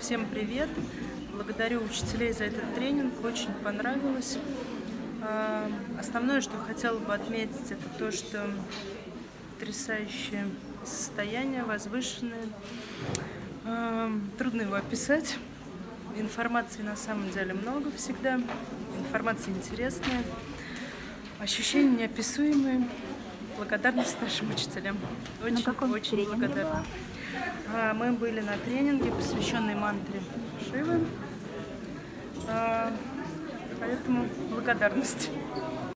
Всем привет! Благодарю учителей за этот тренинг, очень понравилось. А, основное, что хотела бы отметить, это то, что потрясающее состояние, возвышенное. А, трудно его описать. Информации на самом деле много всегда. Информация интересная. Ощущения неописуемые. Благодарность нашим учителям. Очень, очень благодарна. А, мы были на тренинге, посвященной мантре Шивы. А, поэтому благодарность.